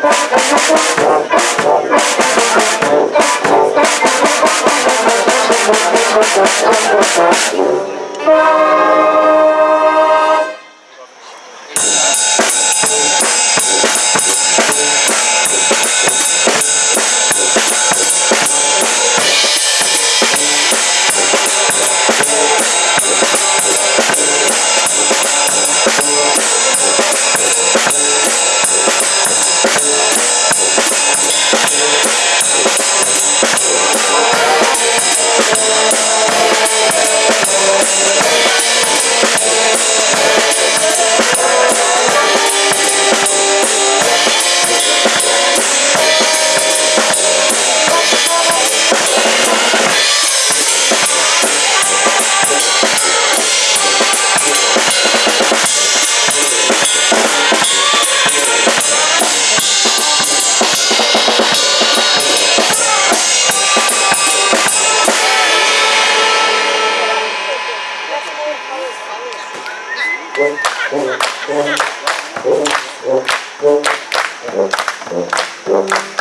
Thank you. Música Thank you.